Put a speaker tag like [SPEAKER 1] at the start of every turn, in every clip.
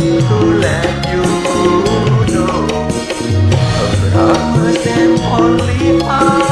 [SPEAKER 1] To let you know? Only I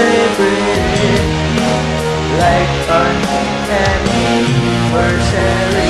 [SPEAKER 1] celebrated like an anniversary.